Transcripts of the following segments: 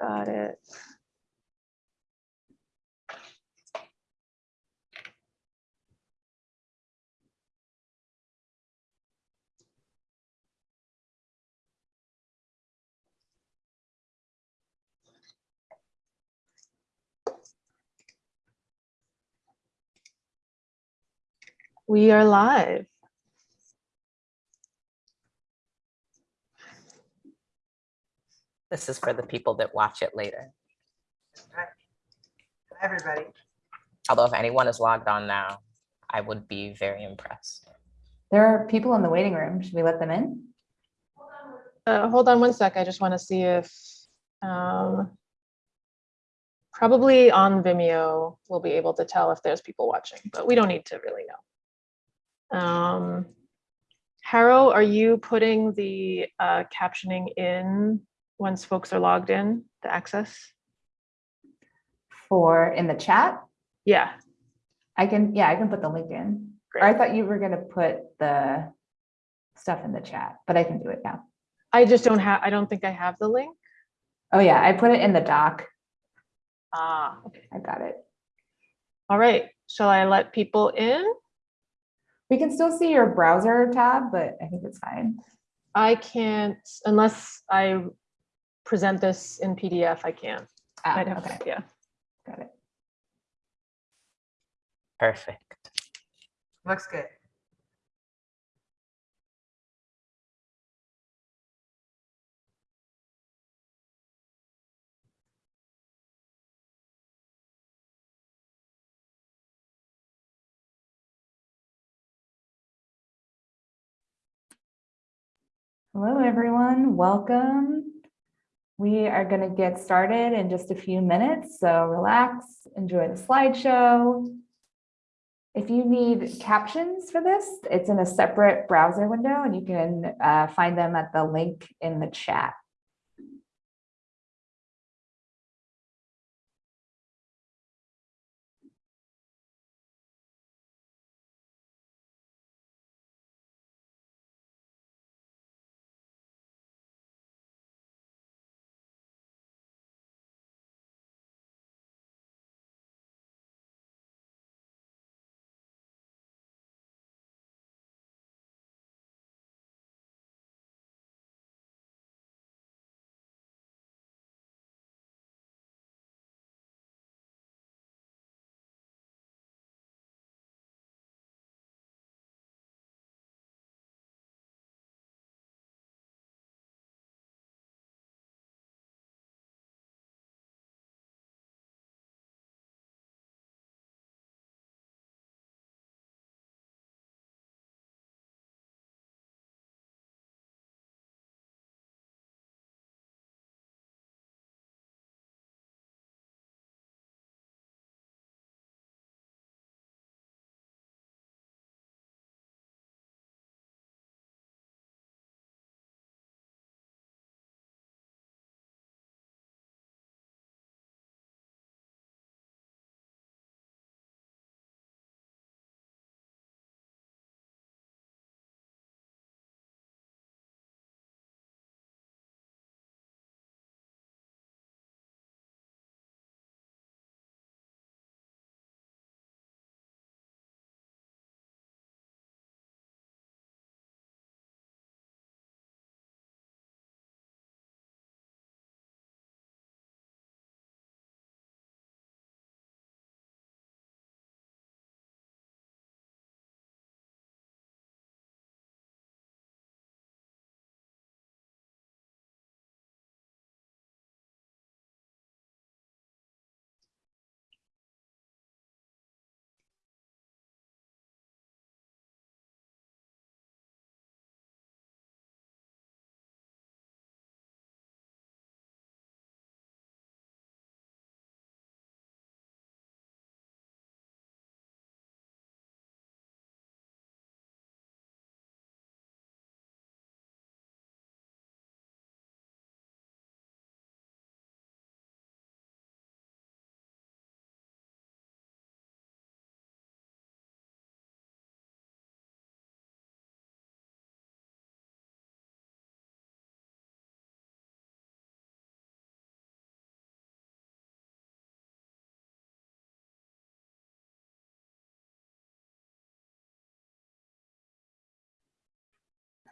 Got it. We are live. This is for the people that watch it later. Hi, everybody. Although if anyone is logged on now, I would be very impressed. There are people in the waiting room. Should we let them in? Uh, hold on one sec. I just want to see if, um, probably on Vimeo, we'll be able to tell if there's people watching, but we don't need to really know. Um, Harrow, are you putting the uh, captioning in once folks are logged in, the access? For in the chat? Yeah, I can, yeah, I can put the link in. Or I thought you were gonna put the stuff in the chat, but I can do it now. I just don't have, I don't think I have the link. Oh yeah, I put it in the doc. Ah, okay. I got it. All right. Shall I let people in? We can still see your browser tab, but I think it's fine. I can't, unless I present this in PDF, I can't. Ah, I'd have, okay, to- yeah. got it. Perfect. Looks good. Hello, everyone. Welcome. We are going to get started in just a few minutes, so relax, enjoy the slideshow. If you need captions for this, it's in a separate browser window and you can uh, find them at the link in the chat.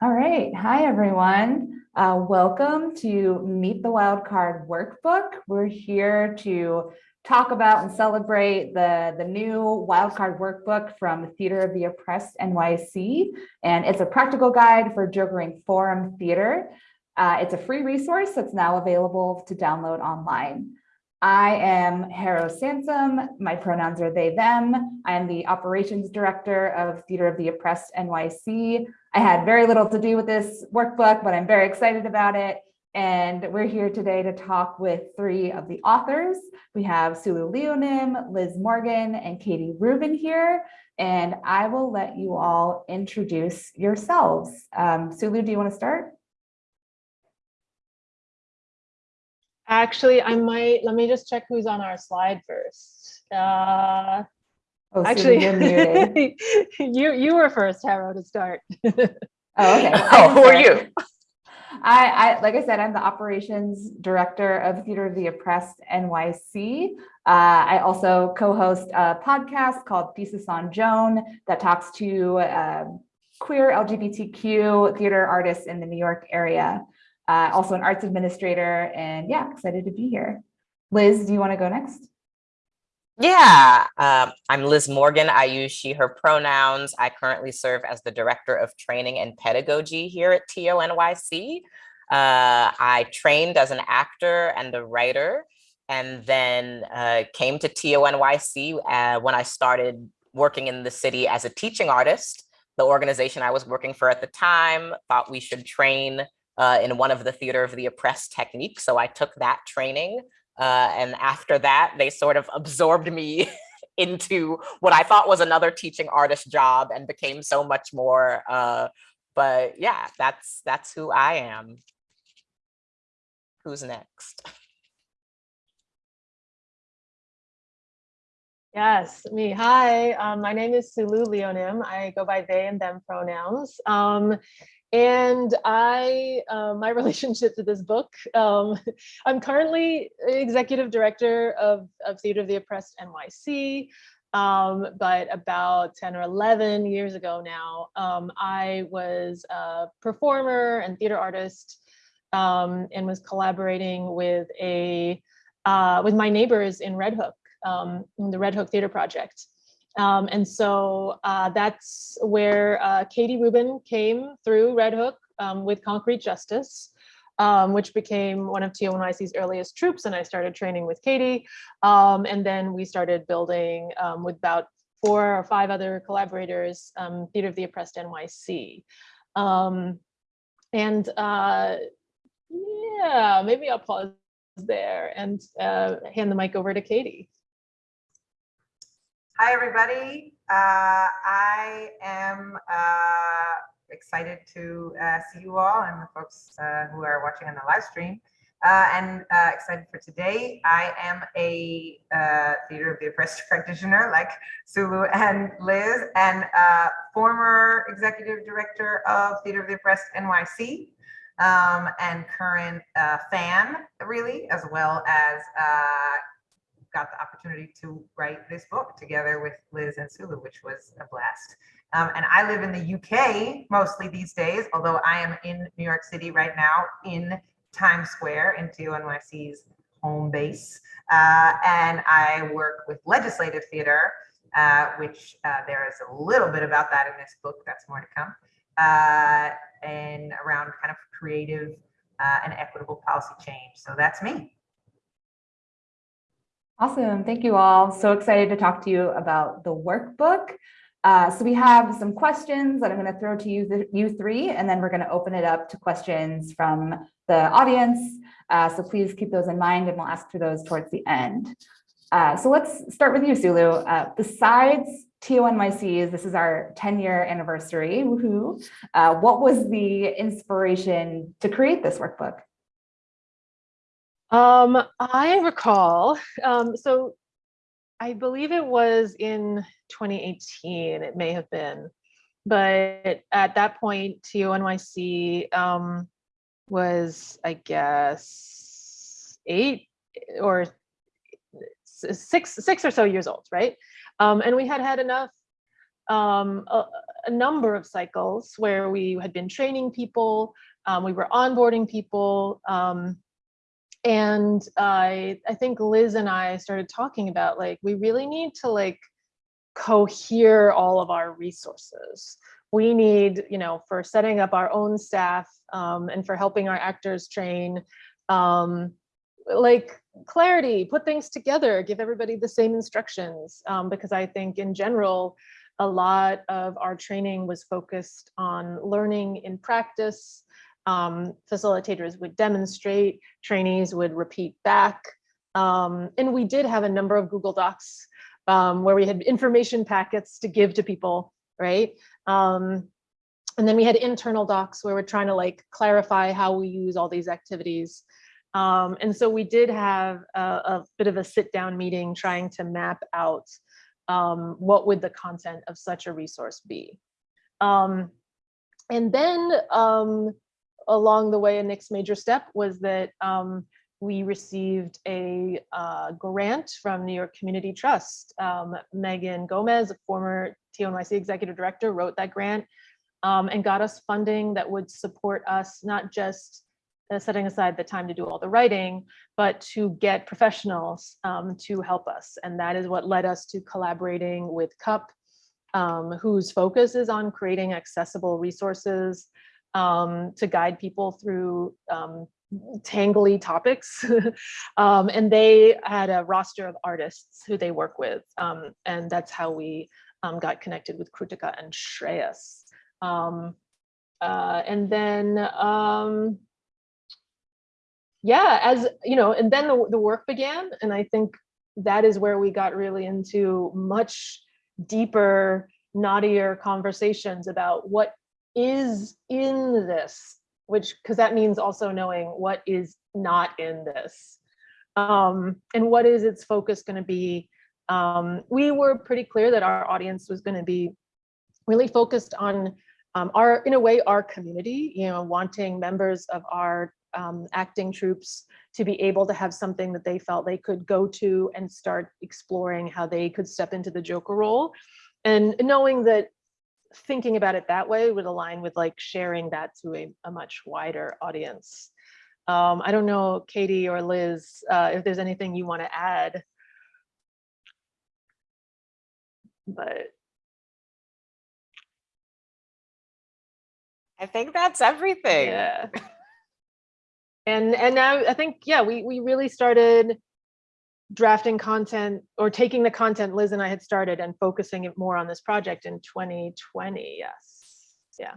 All right. Hi, everyone. Uh, welcome to Meet the Wildcard Workbook. We're here to talk about and celebrate the, the new Wildcard Workbook from the Theater of the Oppressed NYC. And it's a practical guide for Jokering Forum Theater. Uh, it's a free resource that's now available to download online. I am Harrow Sansom. My pronouns are they, them. I am the operations director of Theater of the Oppressed NYC. I had very little to do with this workbook, but I'm very excited about it. And we're here today to talk with three of the authors. We have Sulu Leonim, Liz Morgan, and Katie Rubin here. And I will let you all introduce yourselves. Um, Sulu, do you want to start? Actually, I might, let me just check who's on our slide first. Uh, Oh, Sulu, actually, you're you, you were first, Harrow, to start. Oh, okay. Oh, who are you? I, I, like I said, I'm the operations director of Theater of the Oppressed NYC. Uh, I also co-host a podcast called Thesis on Joan that talks to um queer LGBTQ theater artists in the New York area. Uh, also an arts administrator and yeah, excited to be here. Liz, do you want to go next? Yeah, um, I'm Liz Morgan. I use she, her pronouns. I currently serve as the Director of Training and Pedagogy here at TONYC. Uh, I trained as an actor and a writer and then uh, came to TONYC uh, when I started working in the city as a teaching artist. The organization I was working for at the time thought we should train uh, in one of the Theater of the Oppressed techniques. So I took that training uh, and after that, they sort of absorbed me into what I thought was another teaching artist job and became so much more. Uh, but yeah, that's that's who I am. Who's next? Yes, me. Hi, um, my name is Sulu Leonim. I go by they and them pronouns. Um, and I, uh, my relationship to this book, um, I'm currently executive director of, of Theater of the Oppressed NYC. Um, but about 10 or 11 years ago now, um, I was a performer and theater artist um, and was collaborating with a uh, with my neighbors in Red Hook, um, in the Red Hook Theater Project. Um, and so uh, that's where uh, Katie Rubin came through Red Hook um, with Concrete Justice, um, which became one of TONYC's earliest troupes. And I started training with Katie. Um, and then we started building um, with about four or five other collaborators, um, Theater of the Oppressed NYC. And uh, yeah, maybe I'll pause there and uh, hand the mic over to Katie. Hi, everybody. Uh, I am uh, excited to uh, see you all and the folks uh, who are watching on the live stream. Uh, and uh, excited for today. I am a Theater of the Oppressed practitioner like Sulu and Liz, and former executive director of Theater of the Oppressed NYC, um, and current fan, really, as well as got the opportunity to write this book together with Liz and Sulu, which was a blast. Um, and I live in the UK mostly these days, although I am in New York City right now in Times Square in TONYC's home base. Uh, and I work with legislative theater, uh, which uh, there is a little bit about that in this book. That's more to come. Uh, and around kind of creative uh, and equitable policy change. So that's me. Awesome. Thank you all. So excited to talk to you about the workbook. Uh, so we have some questions that I'm going to throw to you, you three, and then we're going to open it up to questions from the audience. Uh, so please keep those in mind and we'll ask for those towards the end. Uh, so let's start with you, Sulu. Uh, besides TONYC's, this is our 10 year anniversary, woohoo. Uh, what was the inspiration to create this workbook? Um, I recall, um, so I believe it was in 2018, it may have been, but at that point, TONYC um, was, I guess, eight or six, six or so years old, right? Um, and we had had enough um, a, a number of cycles where we had been training people, um, we were onboarding people, and I, I think Liz and I started talking about like, we really need to like cohere all of our resources. We need, you know, for setting up our own staff um, and for helping our actors train, um, like clarity, put things together, give everybody the same instructions. Um, because I think in general, a lot of our training was focused on learning in practice. Um, facilitators would demonstrate, trainees would repeat back. Um, and we did have a number of Google Docs um, where we had information packets to give to people, right? Um, and then we had internal docs where we're trying to like clarify how we use all these activities. Um, and so we did have a, a bit of a sit down meeting trying to map out um, what would the content of such a resource be. And then along the way, a next major step was that um, we received a uh, grant from New York Community Trust. Um, Megan Gomez, a former TONYC executive director, wrote that grant um, and got us funding that would support us not just uh, setting aside the time to do all the writing, but to get professionals um, to help us. And that is what led us to collaborating with CUP, um, whose focus is on creating accessible resources um, to guide people through um, tangly topics. um, and they had a roster of artists who they work with. Um, and that's how we um, got connected with Krutika and Shreyas. Um, uh, and then, yeah, as you know, and then the, the work began. And I think that is where we got really into much deeper, knottier conversations about what is in this which because that means also knowing what is not in this um, and what is its focus going to be. Um, we were pretty clear that our audience was going to be really focused on um, our, in a way, our community, you know, wanting members of our um, acting troupes to be able to have something that they felt they could go to and start exploring how they could step into the Joker role. And knowing that thinking about it that way would align with like sharing that to a, a much wider audience. Um, I don't know, Katie or Liz, uh, if there's anything you want to add. But I think that's everything. yeah. And and now I think, yeah, we we really started drafting content or taking the content Liz and I had started and focusing it more on this project in 2020. Yes. Yeah.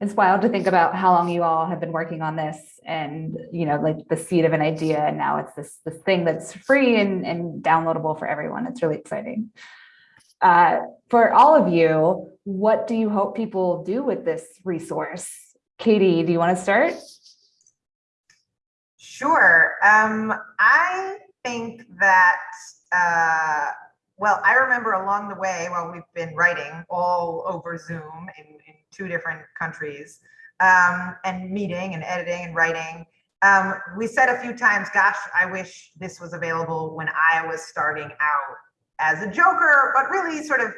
It's wild to think about how long you all have been working on this and, you know, like the seed of an idea and now it's this, this thing that's free and, and downloadable for everyone. It's really exciting. Uh, for all of you, what do you hope people do with this resource? Katie, do you want to start? Sure. Um, I think that, uh, well, I remember along the way while we've been writing all over Zoom in, in two different countries um, and meeting and editing and writing, um, we said a few times, gosh, I wish this was available when I was starting out as a joker, but really sort of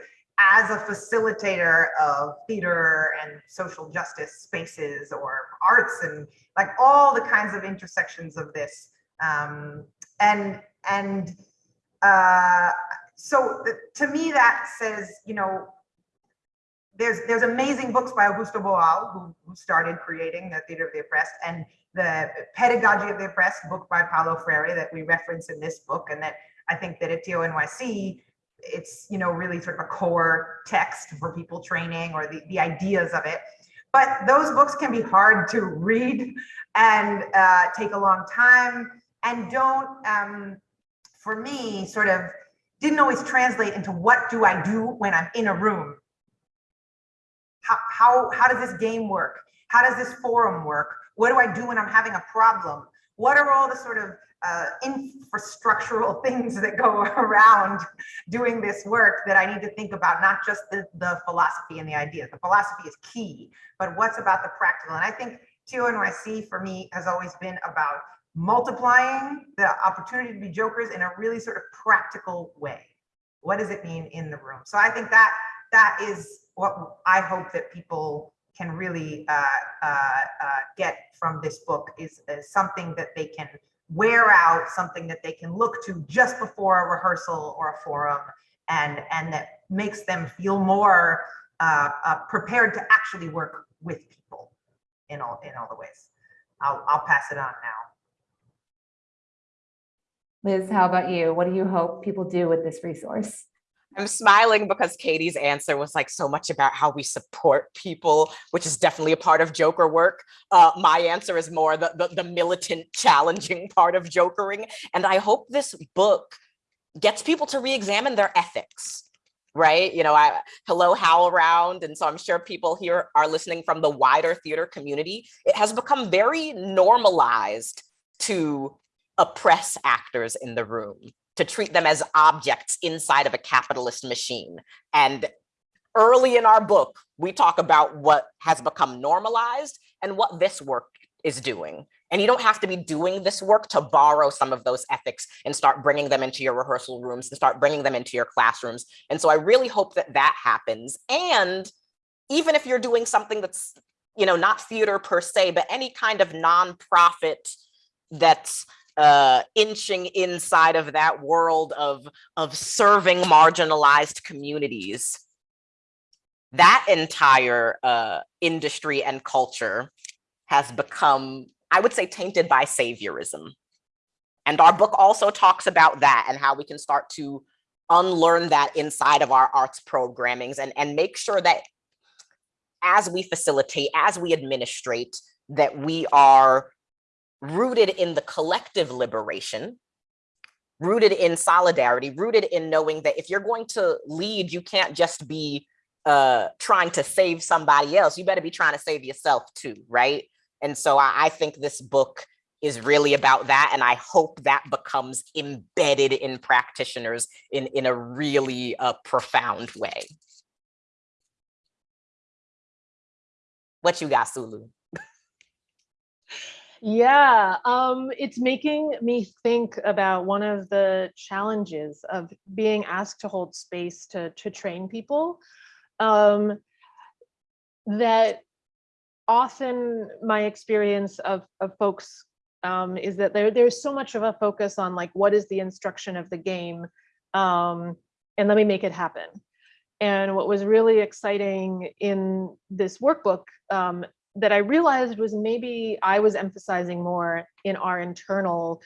as a facilitator of theater and social justice spaces or arts and like all the kinds of intersections of this. Um, and and uh, so to me that says, you know, there's there's amazing books by Augusto Boal, who, who started creating the Theater of the Oppressed, and the Pedagogy of the Oppressed book by Paulo Freire that we reference in this book, and that I think that at TONYC it's you know really sort of a core text for people training or the, the ideas of it. But those books can be hard to read and uh, take a long time and don't um, for me sort of didn't always translate into what do i do when i'm in a room? How how, how does this game work? How does this forum work? What do i do when i'm having a problem? What are all the sort of uh, infrastructural things that go around doing this work that I need to think about, not just the, the philosophy and the ideas. The philosophy is key, but what's about the practical? And I think TONYC for me has always been about multiplying the opportunity to be jokers in a really sort of practical way. What does it mean in the room? So I think that that is what I hope that people can really uh, uh, uh, get from this book is, is something that they can wear out, something that they can look to just before a rehearsal or a forum, and and that makes them feel more uh, uh, prepared to actually work with people in all in all the ways. I'll I'll pass it on now. Liz, how about you? What do you hope people do with this resource? I'm smiling because Katie's answer was like so much about how we support people, which is definitely a part of Joker work. Uh, my answer is more the, the, the militant, challenging part of Jokering. And I hope this book gets people to re-examine their ethics, right? You know, I hello HowlRound. And so I'm sure people here are listening from the wider theater community. It has become very normalized to oppress actors in the room to treat them as objects inside of a capitalist machine. And early in our book, we talk about what has become normalized and what this work is doing. And you don't have to be doing this work to borrow some of those ethics and start bringing them into your rehearsal rooms and start bringing them into your classrooms. And so I really hope that that happens. And even if you're doing something that's, you know, not theater per se, but any kind of nonprofit that's uh, inching inside of that world of, of serving marginalized communities. That entire uh, industry and culture has become, I would say, tainted by saviorism. And our book also talks about that and how we can start to unlearn that inside of our arts programmings and, and make sure that as we facilitate, as we administrate, that we are rooted in the collective liberation, rooted in solidarity, rooted in knowing that if you're going to lead, you can't just be uh, trying to save somebody else. You better be trying to save yourself too, right? And so I, I think this book is really about that. And I hope that becomes embedded in practitioners in, in a really uh, profound way. What you got, Sulu? Yeah, um, it's making me think about one of the challenges of being asked to hold space to to train people. Um, that often my experience of of folks um, is that there there's so much of a focus on like what is the instruction of the game, um, and let me make it happen. And what was really exciting in this workbook um, that I realized was maybe I was emphasizing more in our internal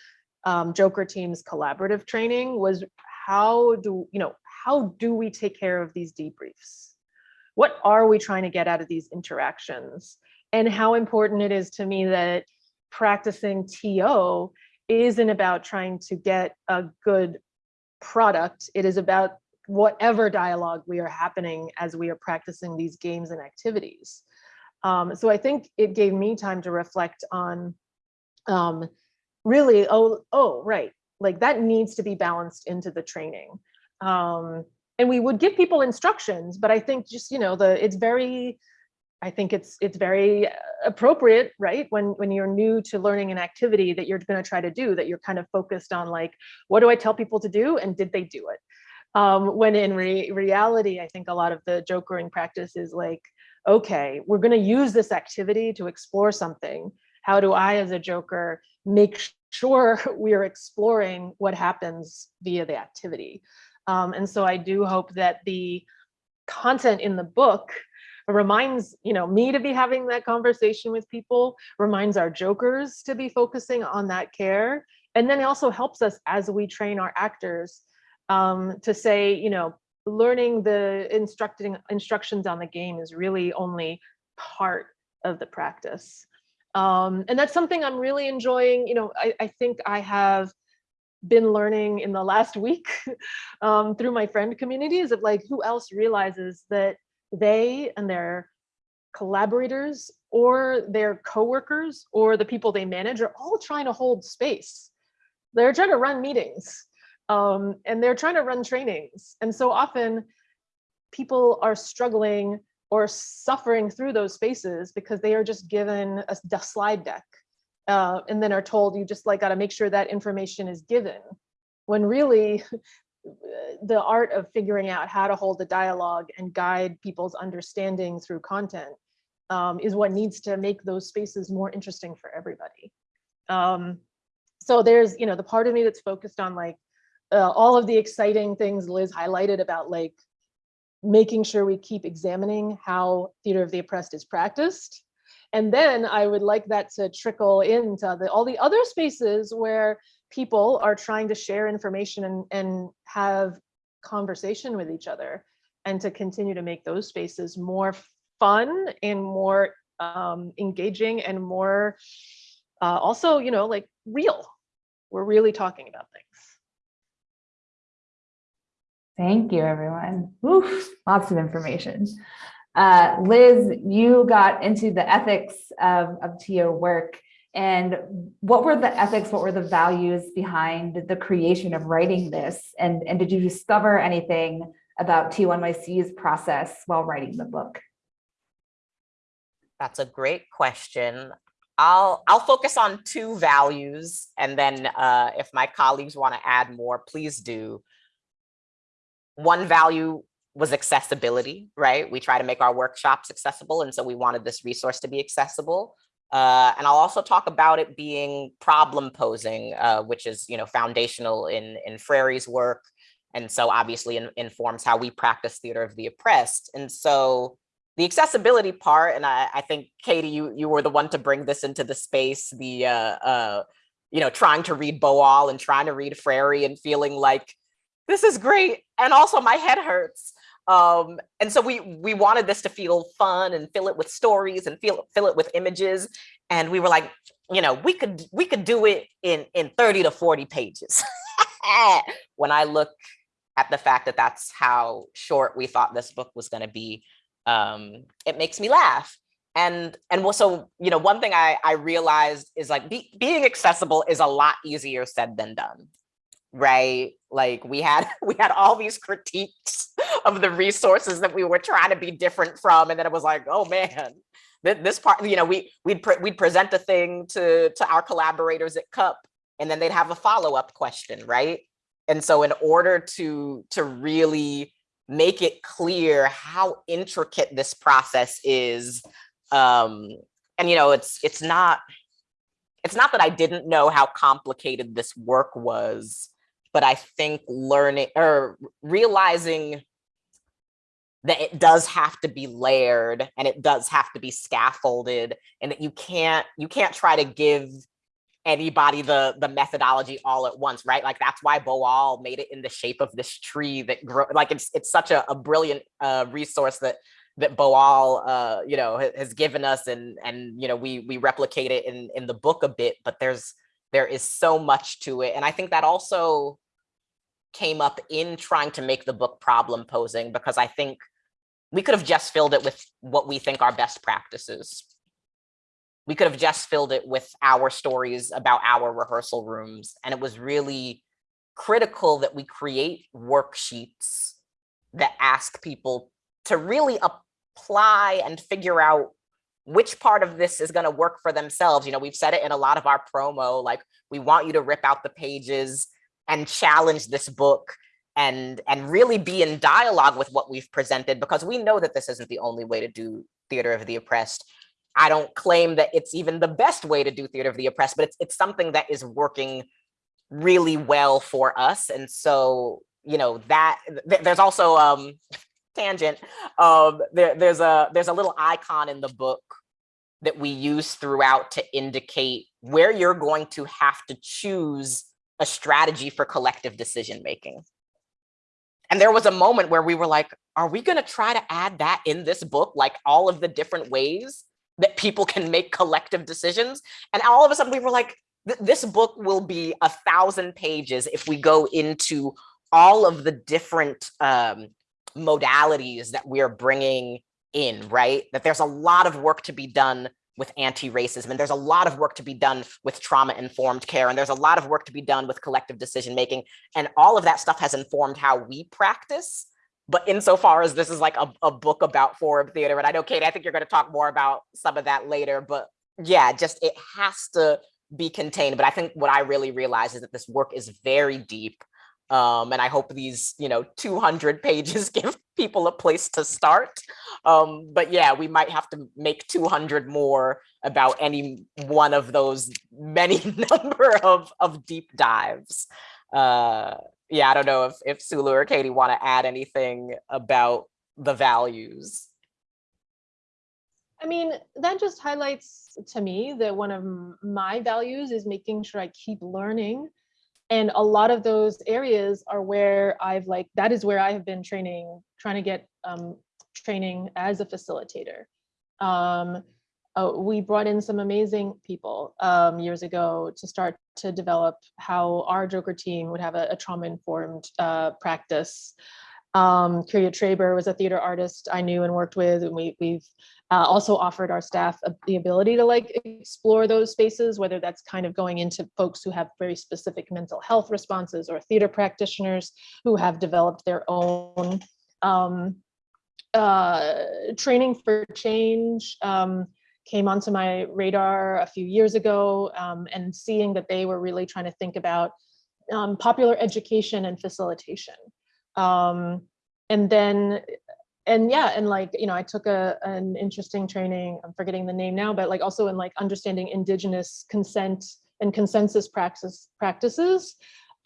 um, Joker team's collaborative training was how do, you know, how do we take care of these debriefs? What are we trying to get out of these interactions? And how important it is to me that practicing TO isn't about trying to get a good product. It is about whatever dialogue we are happening as we are practicing these games and activities. Um, so I think it gave me time to reflect on um, really, oh, oh, right, like that needs to be balanced into the training. Um, and we would give people instructions, but I think just, you know, the it's very, I think it's it's very appropriate, right? When when you're new to learning an activity that you're going to try to do, that you're kind of focused on like, what do I tell people to do, and did they do it? Um, when in re reality, I think a lot of the jokering practice is like, okay, we're going to use this activity to explore something. How do I, as a joker, make sure we are exploring what happens via the activity? Um, and so I do hope that the content in the book reminds you know me to be having that conversation with people reminds our jokers to be focusing on that care and then it also helps us as we train our actors um, to say you know learning the instructing instructions on the game is really only part of the practice. Um, and that's something I'm really enjoying. You know, I, I think I have been learning in the last week um, through my friend communities of like who else realizes that they and their collaborators or their coworkers or the people they manage are all trying to hold space. They're trying to run meetings um, and they're trying to run trainings. And so often people are struggling or suffering through those spaces because they are just given a, a slide deck uh, and then are told you just like got to make sure that information is given when really the art of figuring out how to hold the dialogue and guide people's understanding through content um, is what needs to make those spaces more interesting for everybody. Um, so there's, you know, the part of me that's focused on like uh, all of the exciting things Liz highlighted about like making sure we keep examining how theater of the oppressed is practiced. And then I would like that to trickle into the, all the other spaces where people are trying to share information and, and have conversation with each other and to continue to make those spaces more fun and more um, engaging and more uh, also, you know, like real. We're really talking about things. Thank you, everyone. Oof, lots of information. Uh, Liz, you got into the ethics of, of TO work. And what were the ethics, what were the values behind the creation of writing this? And, and did you discover anything about TONYC's process while writing the book? That's a great question. I'll I'll focus on two values, and then uh, if my colleagues want to add more, please do. One value was accessibility, right? We try to make our workshops accessible, and so we wanted this resource to be accessible. Uh, and I'll also talk about it being problem posing, uh, which is you know foundational in in Freire's work, and so obviously in, informs how we practice theater of the oppressed. And so the accessibility part, and I, I, think Katie, you you were the one to bring this into the space, the uh, uh, you know, trying to read Boal and trying to read Freire and feeling like this is great, and also my head hurts. Um, and so we we wanted this to feel fun and fill it with stories and feel fill it with images, and we were like, you know, we could we could do it in in 30 to 40 pages. when I look at the fact that that's how short we thought this book was going to be um, it makes me laugh. And and so you know, one thing I I realized is like be, being accessible is a lot easier said than done, right? Like we had we had all these critiques of the resources that we were trying to be different from, and then it was like, oh man, this part, you know, we we'd pre we'd present a thing to to our collaborators at CUP, and then they'd have a follow up question, right? And so in order to to really make it clear how intricate this process is. Um, and you know, it's it's not it's not that I didn't know how complicated this work was, but I think learning or realizing that it does have to be layered and it does have to be scaffolded and that you can't you can't try to give anybody the the methodology all at once, right? Like that's why Boal made it in the shape of this tree that grow. Like it's it's such a, a brilliant uh, resource that that Boal, uh, you know, has given us, and and you know we we replicate it in in the book a bit, but there's there is so much to it, and I think that also came up in trying to make the book problem posing because I think we could have just filled it with what we think are best practices we could have just filled it with our stories about our rehearsal rooms. And it was really critical that we create worksheets that ask people to really apply and figure out which part of this is going to work for themselves. You know, we've said it in a lot of our promo, like we want you to rip out the pages and challenge this book and and really be in dialogue with what we've presented because we know that this isn't the only way to do theater of the oppressed I don't claim that it's even the best way to do theater of the oppressed, but it's it's something that is working really well for us. And so, you know, that th there's also um tangent. Um there, there's a there's a little icon in the book that we use throughout to indicate where you're going to have to choose a strategy for collective decision making. And there was a moment where we were like, are we going to try to add that in this book, like all of the different ways that people can make collective decisions. And all of a sudden we were like, this book will be a thousand pages if we go into all of the different um, modalities that we're bringing in, right? That there's a lot of work to be done with anti-racism and there's a lot of work to be done with trauma-informed care and there's a lot of work to be done with collective decision making and all of that stuff has informed how we practice but insofar as this is like a, a book about forum theater, and I know, Kate, I think you're going to talk more about some of that later, but yeah, just it has to be contained. But I think what I really realize is that this work is very deep. Um, and I hope these, you know, 200 pages give people a place to start. Um, but yeah, we might have to make 200 more about any one of those many number of, of deep dives. Uh, yeah, I don't know if, if Sulu or Katie want to add anything about the values. I mean, that just highlights to me that one of my values is making sure I keep learning. And a lot of those areas are where I've like, that is where I have been training, trying to get um, training as a facilitator. Um, uh, we brought in some amazing people um, years ago to start to develop how our Joker team would have a, a trauma-informed uh, practice. Um, Kyria Traber was a theater artist I knew and worked with, and we, we've uh, also offered our staff the ability to like explore those spaces, whether that's kind of going into folks who have very specific mental health responses or theater practitioners who have developed their own um, uh, training for change. Um, came onto my radar a few years ago um, and seeing that they were really trying to think about um, popular education and facilitation. Um, and then, and yeah, and like, you know, I took a, an interesting training, I'm forgetting the name now, but like also in like understanding indigenous consent and consensus practice practices.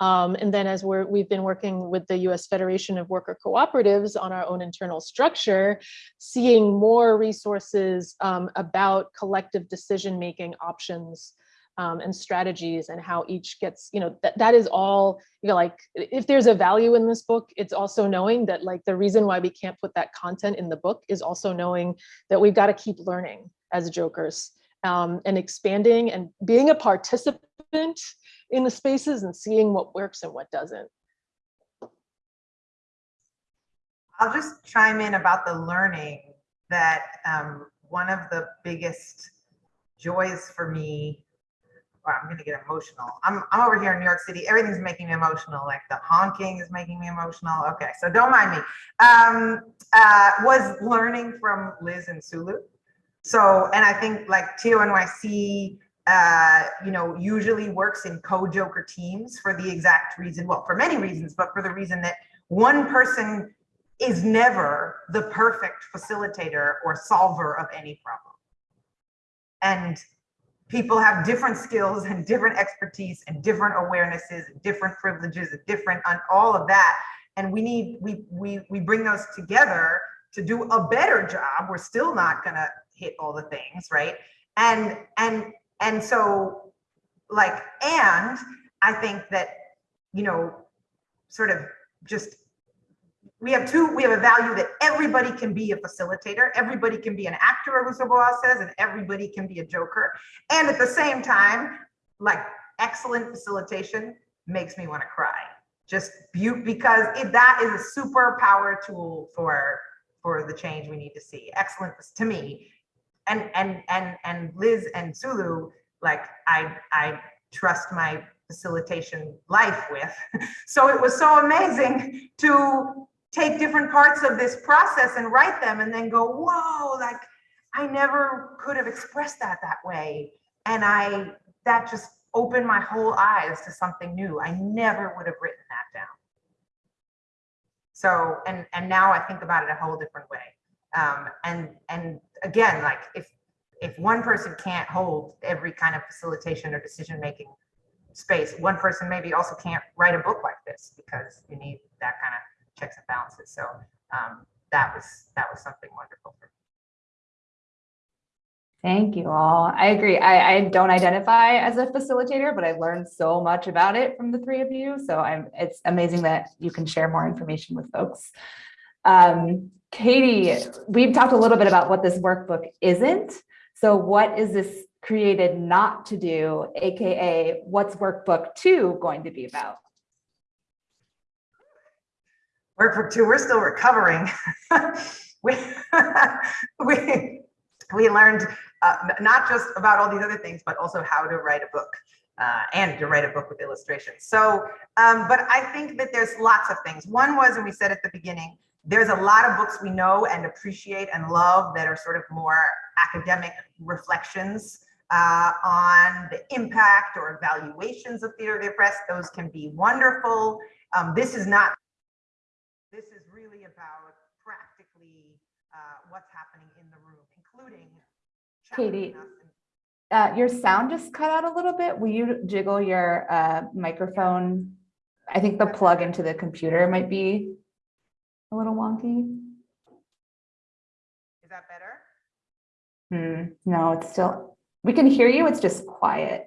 Um, and then as we're, we've been working with the US Federation of Worker Cooperatives on our own internal structure, seeing more resources um, about collective decision-making options um, and strategies and how each gets, you know, that, that is all, you know, like, if there's a value in this book, it's also knowing that like the reason why we can't put that content in the book is also knowing that we've got to keep learning as jokers um, and expanding and being a participant in the spaces and seeing what works and what doesn't. I'll just chime in about the learning that um, one of the biggest joys for me, well, I'm gonna get emotional. I'm, I'm over here in New York City. Everything's making me emotional. Like the honking is making me emotional. Okay, so don't mind me. Um, uh, was learning from Liz and Sulu. So, and I think like TONYC, uh, you know, usually works in co-joker teams for the exact reason, well, for many reasons, but for the reason that one person is never the perfect facilitator or solver of any problem. And people have different skills and different expertise and different awarenesses different privileges different on all of that. And we need, we, we, we bring those together to do a better job. We're still not gonna hit all the things, right? And, and, and so like, and I think that, you know, sort of just we have two, we have a value that everybody can be a facilitator, everybody can be an actor, as Boal says, and everybody can be a joker. And at the same time, like excellent facilitation makes me want to cry. Just beaut because it, that is a super power tool for for the change we need to see. Excellent to me. And and and and Liz and Sulu, like I I trust my facilitation life with. So it was so amazing to take different parts of this process and write them and then go, whoa, like I never could have expressed that that way. And I, that just opened my whole eyes to something new. I never would have written that down. So, and, and now I think about it a whole different way. Um, and, and again, like if, if one person can't hold every kind of facilitation or decision-making space, one person maybe also can't write a book like this because you need that kind of checks and balances. So um, that was that was something wonderful for me. Thank you all. I agree. I, I don't identify as a facilitator, but I've learned so much about it from the three of you. So I'm it's amazing that you can share more information with folks. Um, Katie, we've talked a little bit about what this workbook isn't. So what is this created not to do, AKA what's workbook two going to be about? Workbook two, we're still recovering. we, we, we learned uh, not just about all these other things, but also how to write a book uh, and to write a book with illustrations. So, um, but I think that there's lots of things. One was, and we said at the beginning, there's a lot of books we know and appreciate and love that are sort of more academic reflections uh, on the impact or evaluations of theater of the oppressed. Those can be wonderful Um, this is not, this is really about practically uh, what's happening in the room, including Katie. us and Uh, your sound just cut out a little bit. Will you jiggle your, uh, microphone? I think the plug into the computer might be a little wonky. Is that better? Hmm, no, it's still, we can hear you. It's just quiet.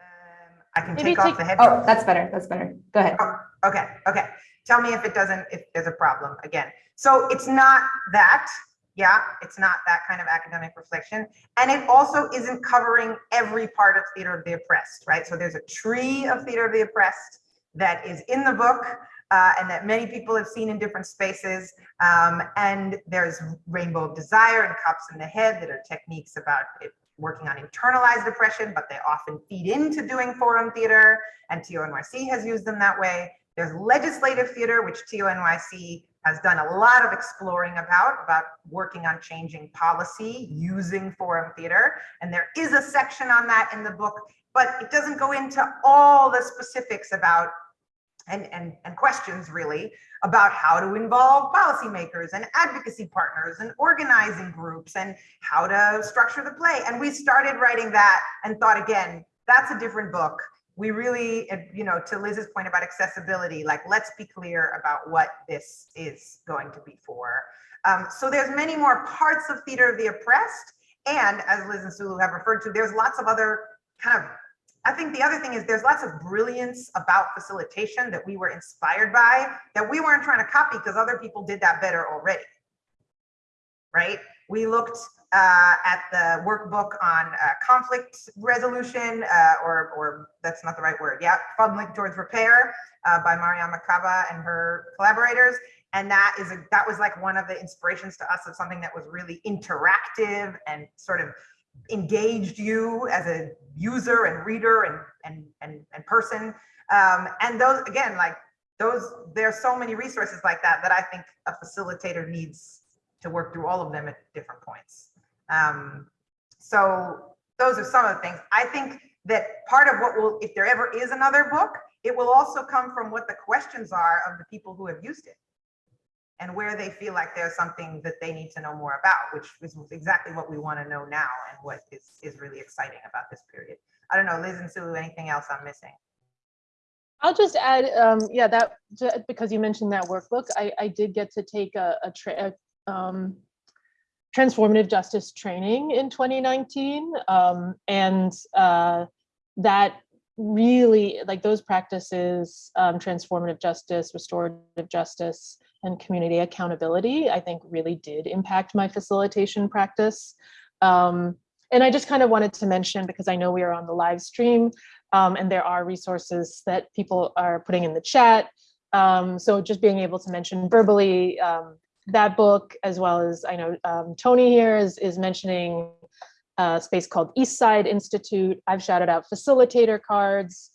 Um, I can Maybe take off take- the headphones. Oh, that's better. That's better. Go ahead. Okay, okay. Tell me if it doesn't, if there's a problem again. So it's not that, yeah, it's not that kind of academic reflection. And it also isn't covering every part of theater of the oppressed, right? So there's a tree of theater of the oppressed that is in the book uh, and that many people have seen in different spaces. Um, and there's Rainbow of Desire and Cops in the Head that are techniques about it, working on internalized oppression, but they often feed into doing forum theater and TONYC has used them that way. There's legislative theater, which TONYC has done a lot of exploring about, about working on changing policy using forum theater. And there is a section on that in the book, but it doesn't go into all the specifics about and, and, and questions really about how to involve policymakers and advocacy partners and organizing groups and how to structure the play. And we started writing that and thought again, that's a different book we really, you know, to Liz's point about accessibility, like let's be clear about what this is going to be for. Um, so there's many more parts of theater of the oppressed. And as Liz and Sulu have referred to, there's lots of other kind of, I think the other thing is there's lots of brilliance about facilitation that we were inspired by that we weren't trying to copy because other people did that better already. Right? We looked uh, at the workbook on uh, conflict resolution, uh, or, or that's not the right word, yeah, Fumbling Towards Repair uh, by Mariame Kaba and her collaborators. And that is a, that was like one of the inspirations to us of something that was really interactive and sort of engaged you as a user and reader and and and, and person. Um, and those again, like those, there's so many resources like that that I think a facilitator needs to work through all of them at different points. Um, so those are some of the things. I think that part of what will, if there ever is another book, it will also come from what the questions are of the people who have used it and where they feel like there's something that they need to know more about, which is exactly what we want to know now and what is, is really exciting about this period. I don't know, Liz and Sulu, anything else I'm missing? I'll just add, um, yeah, that, because you mentioned that workbook, I, I did get to take a, a, a, um, transformative justice training in 2019. Um, and, uh, that really, like those practices, um, transformative justice, restorative justice, and community accountability, I think really did impact my facilitation practice. Um, and I just kind of wanted to mention, because I know we are on the live stream, um, and there are resources that people are putting in the chat. Um, so just being able to mention verbally um, that book, as well as I know um, Tony here is, is mentioning a space called East Side Institute. I've shouted out facilitator cards.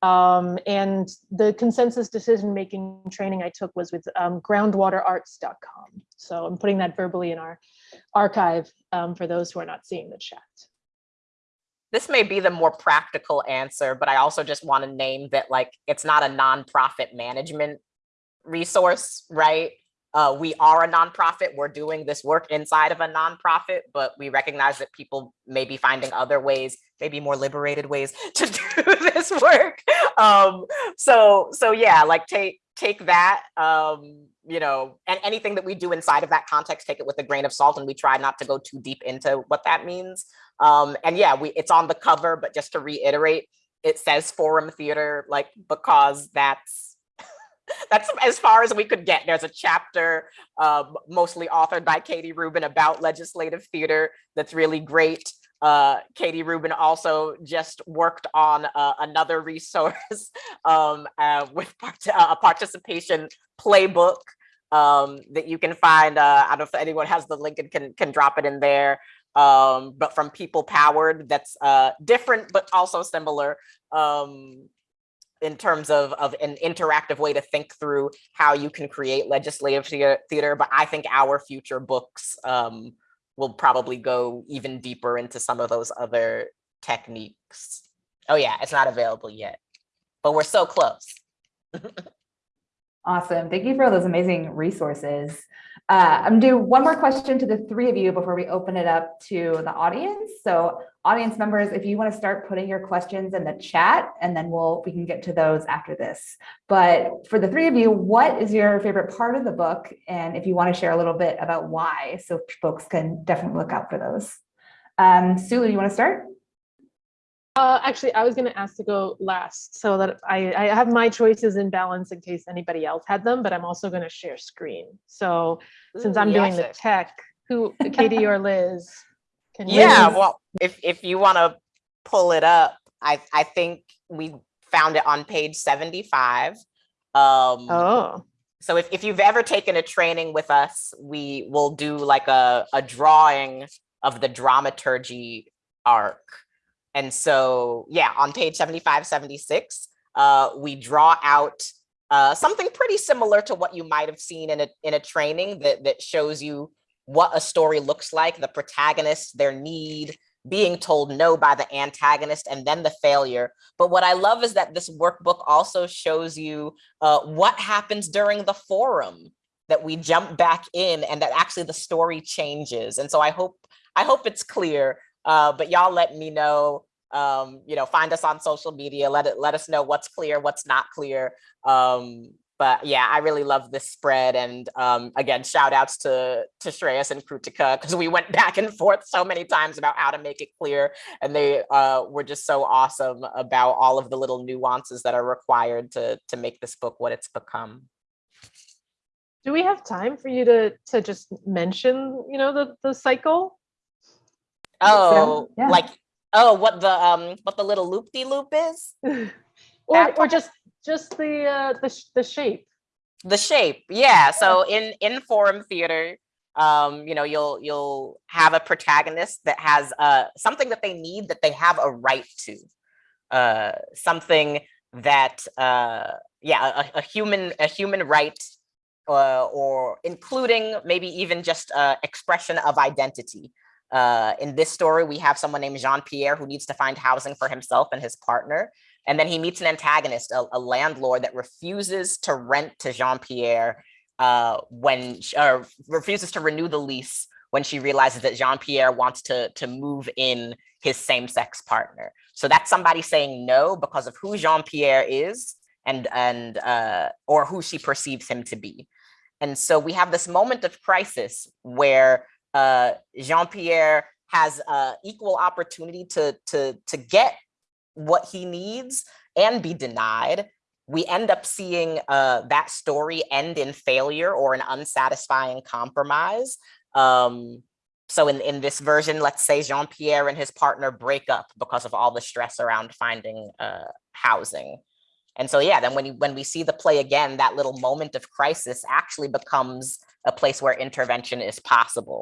Um, and the consensus decision-making training I took was with um, groundwaterarts.com. So I'm putting that verbally in our archive um, for those who are not seeing the chat. this may be the more practical answer, but I also just want to name that like it's not a nonprofit management resource, right? Uh, we are a nonprofit. We're doing this work inside of a nonprofit, but we recognize that people may be finding other ways, maybe more liberated ways to do this work. Um, so, so yeah, like take take that, um, you know, and anything that we do inside of that context, take it with a grain of salt, and we try not to go too deep into what that means. Um, and yeah, we it's on the cover, but just to reiterate, it says Forum Theater, like because that's that's as far as we could get. There's a chapter um, mostly authored by Katie Rubin about legislative theater that's really great. Uh, Katie Rubin also just worked on uh, another resource um, uh, with part a participation playbook um, that you can find. Uh, I don't know if anyone has the link and can, can drop it in there. Um, but from People Powered, that's uh, different, but also similar. Um, in terms of, of an interactive way to think through how you can create legislative theater. But I think our future books um, will probably go even deeper into some of those other techniques. Oh yeah, it's not available yet, but we're so close. Awesome. Thank you for all those amazing resources. Uh, I'm do one more question to the three of you before we open it up to the audience. So audience members, if you want to start putting your questions in the chat and then we'll, we can get to those after this. But for the three of you, what is your favorite part of the book? And if you want to share a little bit about why, so folks can definitely look out for those. Um, Sulu, you want to start? Uh, actually, I was gonna ask to go last so that I, I have my choices in balance in case anybody else had them, but I'm also gonna share screen. So since I'm doing the tech, who, Katie or Liz? can you- Yeah, well, if if you want to pull it up, I I think we found it on page 75. Um Oh, so if, if you've ever taken a training with us, we will do like a, a drawing of the dramaturgy arc. And so, yeah, on page 75, 76, uh, we draw out uh, something pretty similar to what you might have seen in a, in a training that, that shows you what a story looks like, the protagonist, their need, being told no by the antagonist, and then the failure. But what I love is that this workbook also shows you uh, what happens during the forum that we jump back in and that actually the story changes. And so I hope I hope it's clear, uh, but y'all let me know, um, you know, find us on social media, let it let us know what's clear, what's not clear. Um, but yeah, I really love this spread. And um, again, shout outs to, to Shreyas and Krutika, because we went back and forth so many times about how to make it clear. And they uh, were just so awesome about all of the little nuances that are required to, to make this book what it's become. do we have time for you to, to just mention, you know, the, the cycle? Oh, yeah. like, oh, what the, um, what the little loop-de-loop is? Or, or just, just the, uh, the, the shape? The shape, yeah. So in in forum theater, um, you know, you'll you'll have a protagonist that has uh something that they need that they have a right to, uh, something that uh, yeah, a, a human a human right, uh, or including maybe even just uh, expression of identity. Uh, in this story, we have someone named Jean Pierre who needs to find housing for himself and his partner. And then he meets an antagonist, a, a landlord that refuses to rent to Jean-Pierre uh, when, or refuses to renew the lease when she realizes that Jean-Pierre wants to, to move in his same-sex partner. So that's somebody saying no because of who Jean-Pierre is and, and uh, or who she perceives him to be. And so we have this moment of crisis where uh, Jean-Pierre has uh, equal opportunity to, to, to get what he needs and be denied. We end up seeing uh, that story end in failure or an unsatisfying compromise. Um, so in, in this version, let's say Jean-Pierre and his partner break up because of all the stress around finding uh, housing. And so, yeah, then when, you, when we see the play again, that little moment of crisis actually becomes a place where intervention is possible.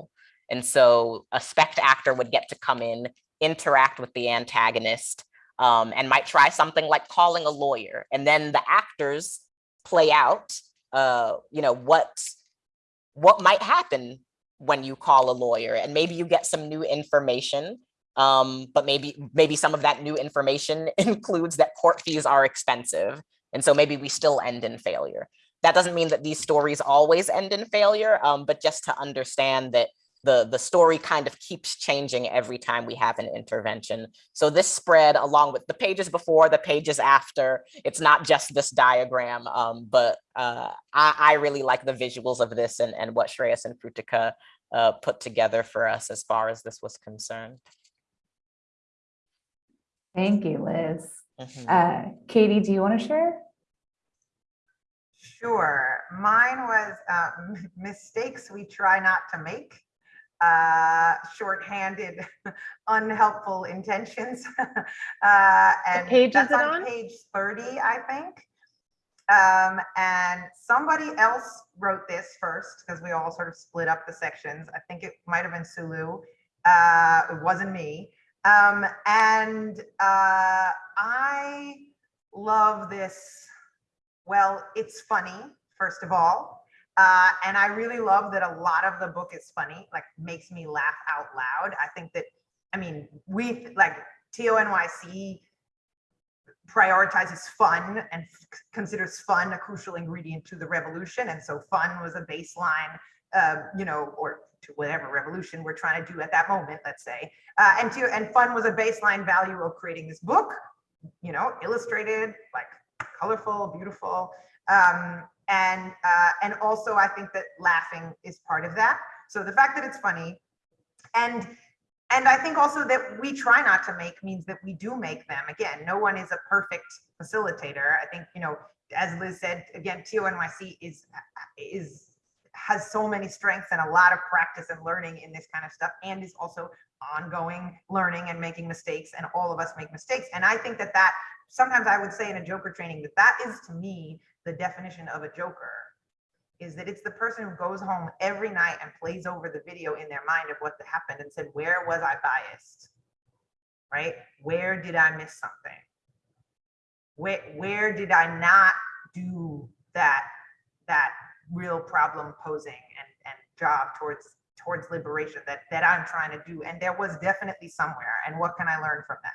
And so a spect actor would get to come in, interact with the antagonist, um, and might try something like calling a lawyer. And then the actors play out, uh, you know, what, what might happen when you call a lawyer. And maybe you get some new information, um, but maybe, maybe some of that new information includes that court fees are expensive. And so maybe we still end in failure. That doesn't mean that these stories always end in failure, um, but just to understand that the, the story kind of keeps changing every time we have an intervention. So this spread along with the pages before, the pages after, it's not just this diagram, um, but uh, I, I really like the visuals of this and, and what Shreyas and Krutika uh, put together for us as far as this was concerned. Thank you, Liz. Mhm. Uh, Katie, do you want to share? Sure. Mine was uh, mistakes we try not to make. Uh, shorthanded, unhelpful intentions. uh, and page that's on on? page 30, I think. Um, and somebody else wrote this first because we all sort of split up the sections. I think it might have been Sulu. Uh, it wasn't me. Um, and uh, I love this. Well, it's funny, first of all. Uh, and I really love that a lot of the book is funny, like makes me laugh out loud. I think that, I mean, we like TONYC prioritizes fun and considers fun a crucial ingredient to the revolution. And so fun was a baseline, uh, you know, or to whatever revolution we're trying to do at that moment, let's say. Uh, and to and fun was a baseline value of creating this book, you know, illustrated, like colorful, beautiful. Um, and uh, and also I think that laughing is part of that. So the fact that it's funny, and and I think also that we try not to make means that we do make them. Again, no one is a perfect facilitator. I think you know, as Liz said, again, TONYC is is has so many strengths and a lot of practice and learning in this kind of stuff, and is also ongoing learning and making mistakes, and all of us make mistakes. And I think that that sometimes I would say in a Joker training that that is to me the definition of a Joker is that it's the person who goes home every night and plays over the video in their mind of what happened and said, where was I biased? Right? Where did I miss something? Where, where did I not do that, that real problem posing and, and job towards, towards liberation that, that I'm trying to do? And there was definitely somewhere. And what can I learn from that?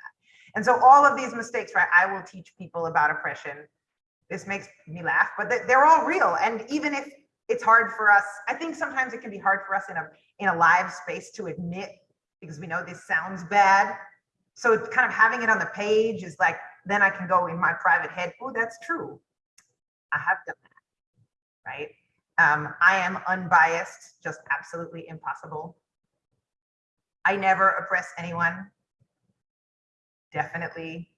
And so all of these mistakes, right? I will teach people about oppression this makes me laugh, but they- they're all real. And even if it's hard for us, I think sometimes it can be hard for us in a in a live space to admit because we know this sounds bad. So kind of having it on the page is like, then I can go in my private head, oh, that's true. I have done that, right? Um, I am unbiased, just absolutely impossible. I never oppress anyone. Definitely,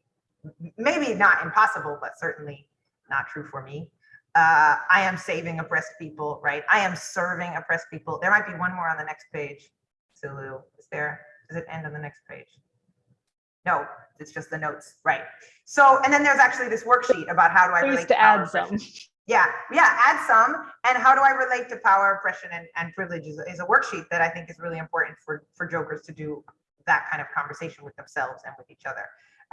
maybe not impossible, but certainly not true for me. Uh, I am saving oppressed people, right? I am serving oppressed people. There might be one more on the next page. Sulu, is there? Does it end on the next page? No, it's just the notes, right? So, and then there's actually this worksheet about how do I relate to add some. oppression. Yeah, yeah, add some. And how do I relate to power, oppression, and, and privilege is, a- is a worksheet that I think is really important for, for jokers to do that kind of conversation with themselves and with each other.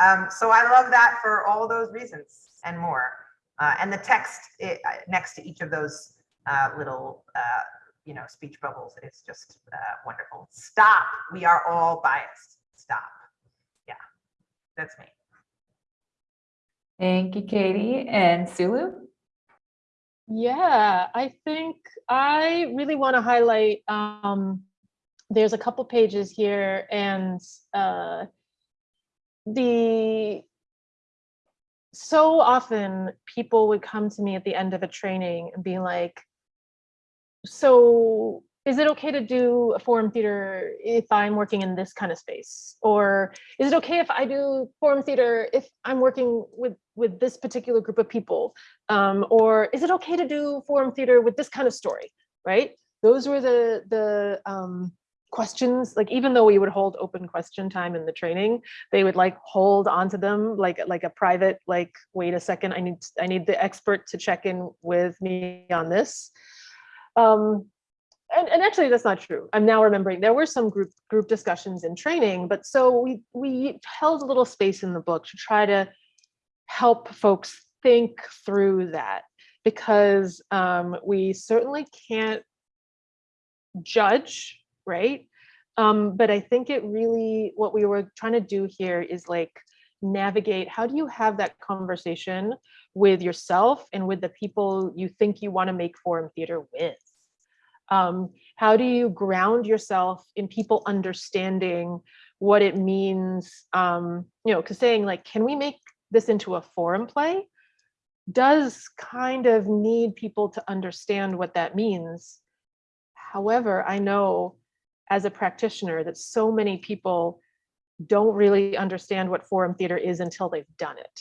Um, so I love that for all those reasons and more. Uh, and the text i- uh, next to each of those uh, little, uh, you know, speech bubbles is just uh, wonderful. Stop. We are all biased. Stop. Yeah, that's me. Thank you, Katie and Sulu. Yeah, I think I really want to highlight, um, there's a couple pages here and, uh, the, so often people would come to me at the end of a training and be like, so is it okay to do a forum theater if I'm working in this kind of space? Or is it okay if I do forum theater if I'm working with, with this particular group of people? um, or is it okay to do forum theater with this kind of story, right? Those were the the um, questions. Like even though we would hold open question time in the training, they would like hold onto them like like a private like wait a second, I need I need the expert to check in with me on this. Um, and, and actually that's not true. I'm now remembering there were some group group discussions in training, but so we we held a little space in the book to try to help folks think through that because um, we certainly can't judge, right? Um, but I think it really, what we were trying to do here is like navigate, how do you have that conversation with yourself and with the people you think you want to make forum theater with? Um, how do you ground yourself in people understanding what it means, um, you know, because saying like, can we make this into a forum play? does kind of need people to understand what that means. However, I know as a practitioner that so many people don't really understand what forum theater is until they've done it.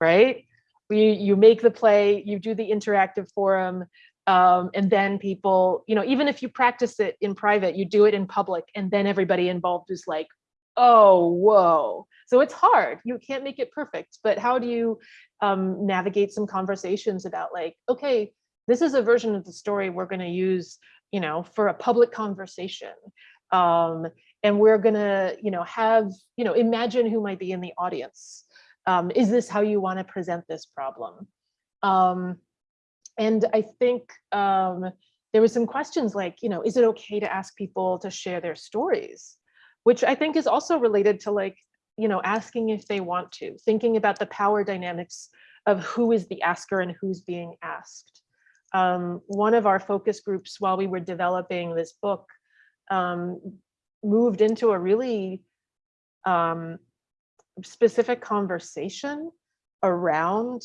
Right? You, you make the play, you do the interactive forum, um, and then people, you know, even if you practice it in private, you do it in public, and then everybody involved is like, oh, whoa. So it's hard. You can't make it perfect, but how do you um, navigate some conversations about like, okay, this is a version of the story we're going to use, you know, for a public conversation. Um, and we're to, you know, have, you know, imagine who might be in the audience. Um, is this how you want to present this problem? Um, and I think um, there was some questions like, you know, is it okay to ask people to share their stories? Which I think is also related to like, you know, asking if they want to, thinking about the power dynamics of who is the asker and who's being asked. Um, one of our focus groups while we were developing this book um, moved into a really um, specific conversation around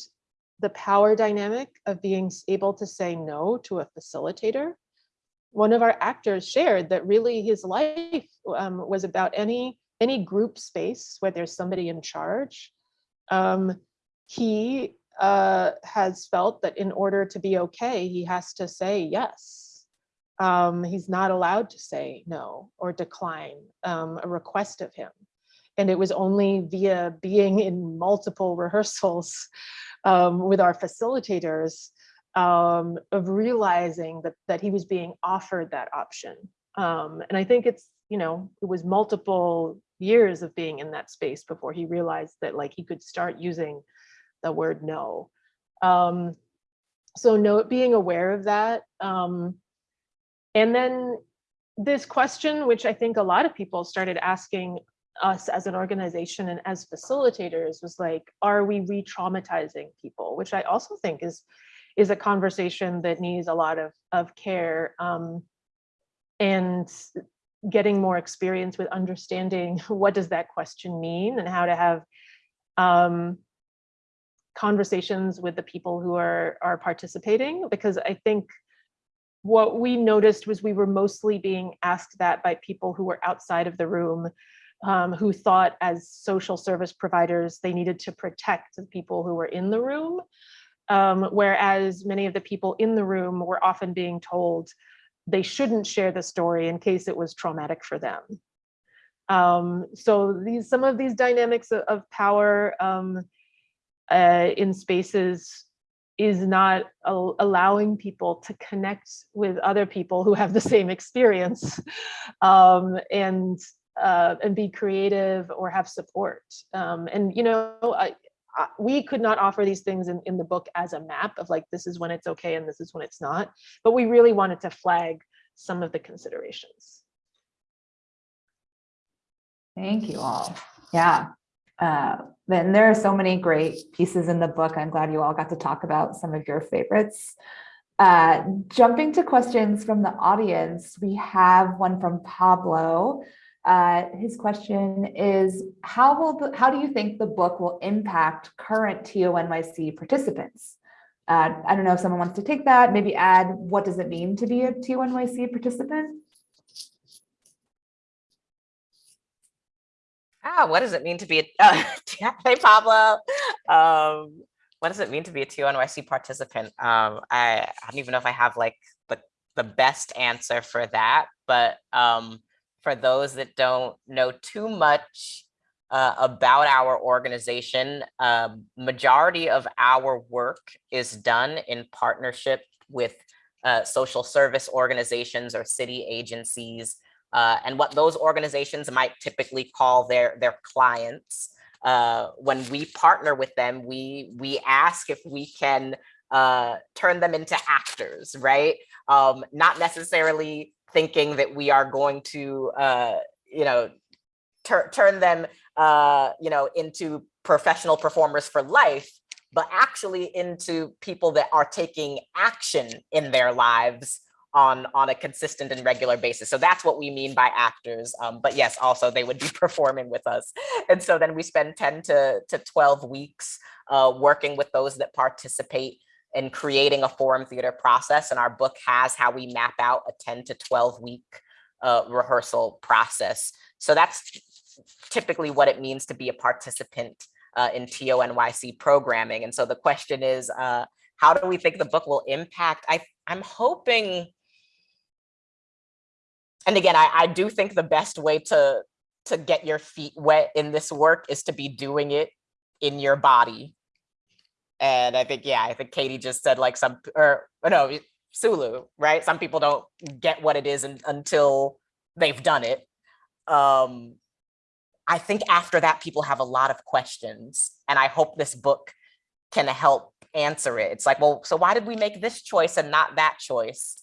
the power dynamic of being able to say no to a facilitator. One of our actors shared that really his life um, was about any any group space where there's somebody in charge. Um, he uh, has felt that in order to be okay, he has to say yes. Um, he's not allowed to say no or decline um, a request of him. And it was only via being in multiple rehearsals um, with our facilitators um, of realizing that, that he was being offered that option. Um, and I think it's, you know, it was multiple years of being in that space before he realized that like he could start using the word no. Um, so no, being aware of that. Um, and then this question, which I think a lot of people started asking us as an organization and as facilitators was like, are we re-traumatizing people? Which I also think is, is a conversation that needs a lot of, of care um, and getting more experience with understanding what does that question mean and how to have um, conversations with the people who are, are participating. Because I think what we noticed was we were mostly being asked that by people who were outside of the room um, who thought as social service providers, they needed to protect the people who were in the room. Um, whereas many of the people in the room were often being told they shouldn't share the story in case it was traumatic for them. Um, so these some of these dynamics of, of power um, uh, in spaces is not al allowing people to connect with other people who have the same experience um, and uh, and be creative or have support. Um, and, you know, I, I, we could not offer these things in, in the book as a map of like, this is when it's okay and this is when it's not, but we really wanted to flag some of the considerations. Thank you all. Yeah. Uh, then there are so many great pieces in the book. I'm glad you all got to talk about some of your favorites. Uh, jumping to questions from the audience, we have one from Pablo. Uh, his question is, how will the, how do you think the book will impact current TONYC participants? Uh, I don't know if someone wants to take that, maybe add what does it mean to be a TONYC participant? Ah, what does it mean to be a, uh, hey Pablo, um, what does it mean to be a TONYC participant? Um, I, I don't even know if I have like the, the best answer for that, but um, for those that don't know too much uh, about our organization, um, majority of our work is done in partnership with uh, social service organizations or city agencies, uh, and what those organizations might typically call their, their clients. Uh, when we partner with them, we, we ask if we can uh, turn them into actors, right? Um, not necessarily thinking that we are going to, uh, you know, turn them, uh, you know, into professional performers for life, but actually into people that are taking action in their lives on on a consistent and regular basis. So that's what we mean by actors. Um, but yes, also they would be performing with us. And so then we spend 10 to, to 12 weeks uh, working with those that participate in creating a forum theater process. And our book has how we map out a 10 to 12 week uh, rehearsal process. So that's typically what it means to be a participant uh, in TONYC programming. And so the question is, uh, how do we think the book will impact? I, I'm hoping, and again, I, I do think the best way to, to get your feet wet in this work is to be doing it in your body and I think, yeah, I think Katie just said like some, or, or no, Sulu, right? Some people don't get what it is in, until they've done it. Um, I think after that, people have a lot of questions and I hope this book can help answer it. It's like, well, so why did we make this choice and not that choice?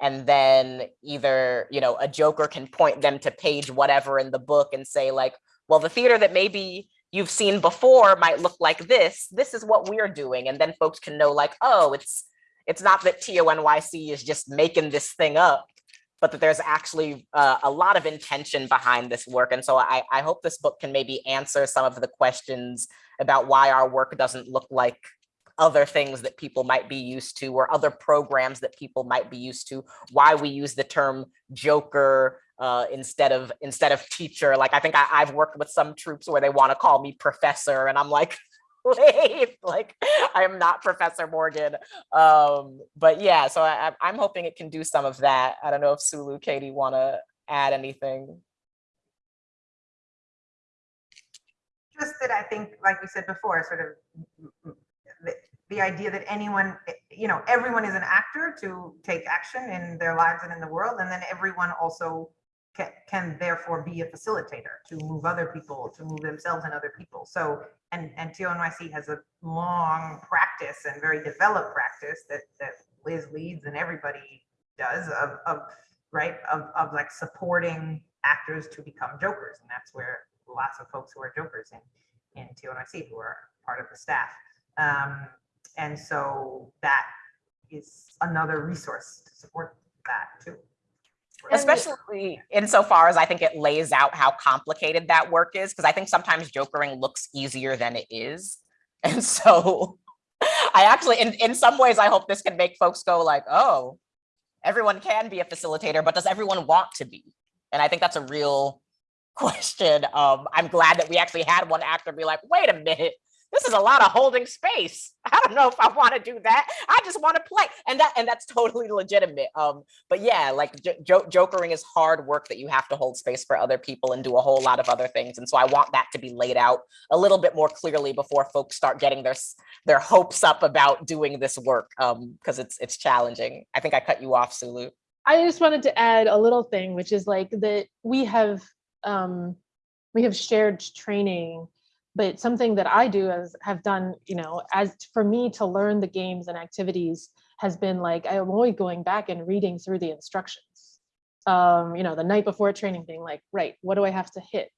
And then either, you know, a joker can point them to page whatever in the book and say like, well, the theater that maybe you've seen before might look like this. This is what we're doing. And then folks can know like, oh, it's it's not that TONYC is just making this thing up, but that there's actually uh, a lot of intention behind this work. And so I, I hope this book can maybe answer some of the questions about why our work doesn't look like other things that people might be used to or other programs that people might be used to, why we use the term joker uh, instead of instead of teacher. Like I think I, I've worked with some troupes where they want to call me professor and I'm like, wait, like I am not Professor Morgan. Um, but yeah, so I, I'm hoping it can do some of that. I don't know if Sulu, Katie want to add anything. Just that I think, like we said before, sort of the, idea that anyone, you know, everyone is an actor to take action in their lives and in the world, and then everyone also can, can therefore be a facilitator to move other people, to move themselves and other people. So, and, and TONYC has a long practice and very developed practice that, that Liz leads and everybody does of, of right, of, of like supporting actors to become jokers. And that's where lots of folks who are jokers in, in TONYC who are part of the staff. Um, and so that is another resource to support that too. especially insofar as I think it lays out how complicated that work is, because I think sometimes jokering looks easier than it is. And so I actually, in, in some ways, I hope this can make folks go like, oh, everyone can be a facilitator, but does everyone want to be? And I think that's a real question. Um, I'm glad that we actually had one actor be like, wait a minute, this is a lot of holding space. I don't know if I want to do that. I just want to play. And that and that's totally legitimate. Um, but yeah, like jo jokering is hard work that you have to hold space for other people and do a whole lot of other things. And so I want that to be laid out a little bit more clearly before folks start getting their their hopes up about doing this work. Um, because it's it's challenging. I think I cut you off, Sulu. I just wanted to add a little thing, which is like that we have um, we have shared training but something that I do as have done, you know, as for me to learn the games and activities has been like, I'm always going back and reading through the instructions. Um, you know, the night before training being like, right, what do I have to hit?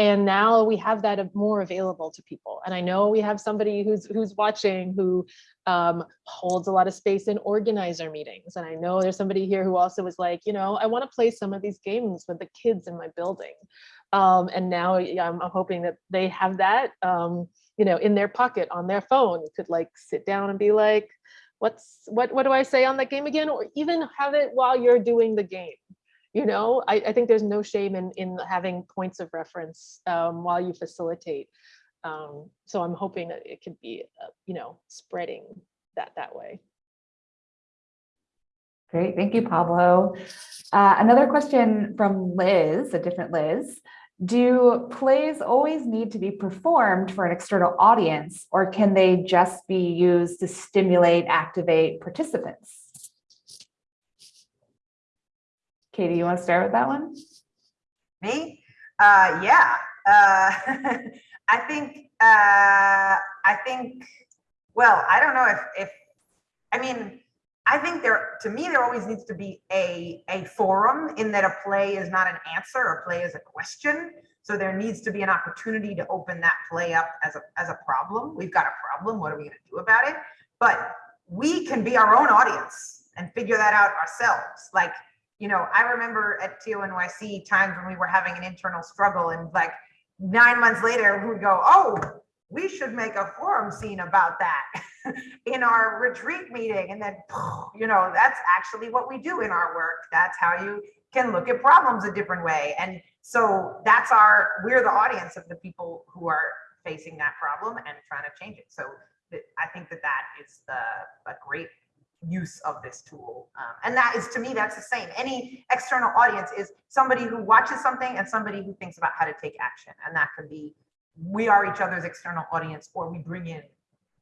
And now we have that more available to people. And I know we have somebody who's who's watching who um, holds a lot of space in organizer meetings. And I know there's somebody here who also was like, you know, I want to play some of these games with the kids in my building. Um, and now I'm, hoping that they have that, um, you know, in their pocket on their phone. You could like sit down and be like, what's what what do I say on that game again? Or even have it while you're doing the game. You know, I, I think there's no shame in in having points of reference um, while you facilitate. Um, so I'm hoping that it could be, uh, you know, spreading that that way. Great, thank you, Pablo. Uh, another question from Liz, a different Liz. Do plays always need to be performed for an external audience, or can they just be used to stimulate, activate participants? Katie, you want to start with that one? Me? Uh, yeah. Uh, I think, uh, I think, well, I don't know if, if, I mean, I think there, to me, there always needs to be a, a forum in that a play is not an answer, a play is a question. So there needs to be an opportunity to open that play up as a, as a problem. We've got a problem, what are we gonna do about it? But we can be our own audience and figure that out ourselves. Like, you know, I remember at TONYC times when we were having an internal struggle and like nine months later, we would go, oh, we should make a forum scene about that in our retreat meeting. And then, you know, that's actually what we do in our work. That's how you can look at problems a different way. And so that's our, we're the audience of the people who are facing that problem and trying to change it. So I think that that is the, a great use of this tool. Um, and that is, to me, that's the same. Any external audience is somebody who watches something and somebody who thinks about how to take action. And that could be we are each other's external audience or we bring in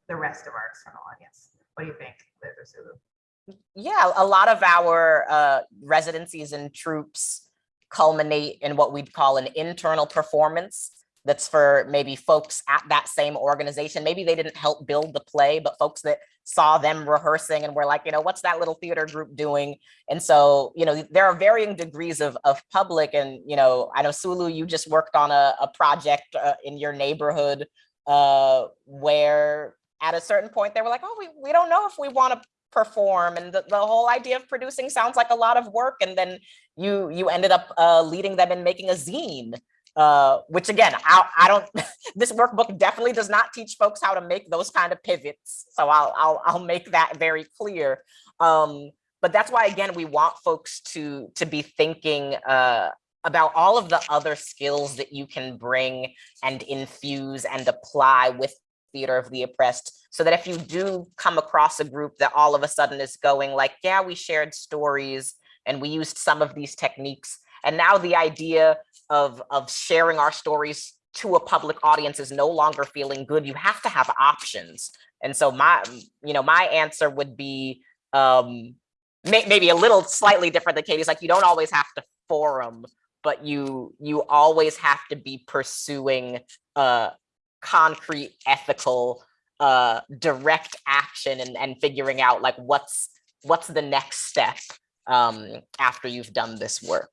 the rest of our external audience. What do you think, Liz or Sulu? Yeah, a lot of our uh, residencies and troupes culminate in what we'd call an internal performance. that's for maybe folks at that same organization. Maybe they didn't help build the play, but folks that saw them rehearsing and were like, you know, what's that little theater group doing? And so, you know, there are varying degrees of, of public and, you know, I know Sulu, you just worked on a, a project uh, in your neighborhood uh, where at a certain point they were like, oh, we, we don't know if we want to perform. And the, the whole idea of producing sounds like a lot of work. And then you, you ended up uh, leading them in making a zine uh, which again, I, I don't, this workbook definitely does not teach folks how to make those kind of pivots. So I'll, I'll, I'll make that very clear. Um, but that's why, again, we want folks to, to be thinking uh, about all of the other skills that you can bring and infuse and apply with theater of the oppressed so that if you do come across a group that all of a sudden is going like yeah we shared stories and we used some of these techniques and now the idea of, of sharing our stories to a public audience is no longer feeling good. You have to have options. And so my, you know, my answer would be um, may, maybe a little slightly different than Katie's, like you don't always have to forum, but you you always have to be pursuing uh, concrete, ethical, uh, direct action and, and figuring out like what's what's the next step um, after you've done this work.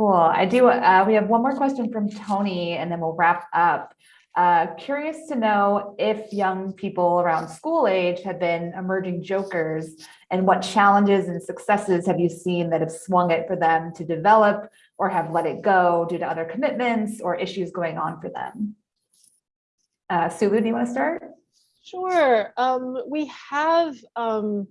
Cool. I do, uh, we have one more question from Tony and then we'll wrap up. Uh, curious to know if young people around school age have been emerging jokers and what challenges and successes have you seen that have swung it for them to develop or have let it go due to other commitments or issues going on for them? Uh, Sulu, do you want to start? Sure. Um, we have um,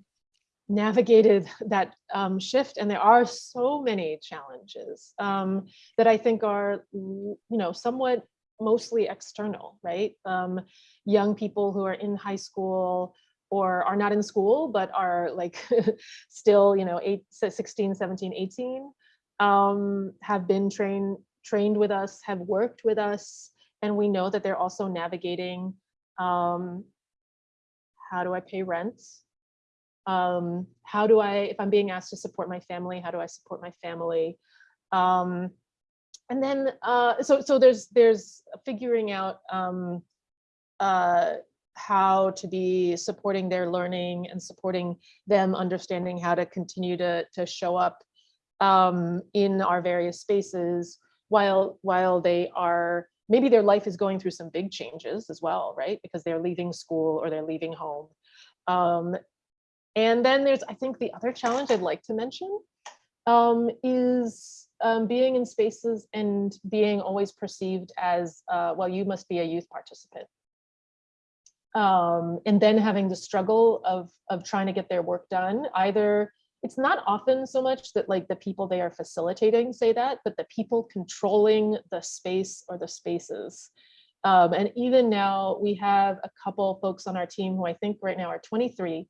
navigated that um, shift and there are so many challenges um, that I think are, you know, somewhat mostly external, right? Um, young people who are in high school or are not in school, but are like still, you know, eight, 16, 17, 18, um, have been trained trained with us, have worked with us, and we know that they're also navigating um, how do I pay rent? Um, how do I, if I'm being asked to support my family, how do I support my family? Um, and then, uh, so so there's there's figuring out um, uh, how to be supporting their learning and supporting them understanding how to continue to to show up um, in our various spaces while while they are maybe their life is going through some big changes as well, right? Because they're leaving school or they're leaving home. Um, and then there's, I think the other challenge I'd like to mention um, is um, being in spaces and being always perceived as, uh, well, you must be a youth participant. Um, and then having the struggle of, of trying to get their work done, either it's not often so much that like the people they are facilitating say that, but the people controlling the space or the spaces. Um, and even now we have a couple folks on our team who I think right now are 23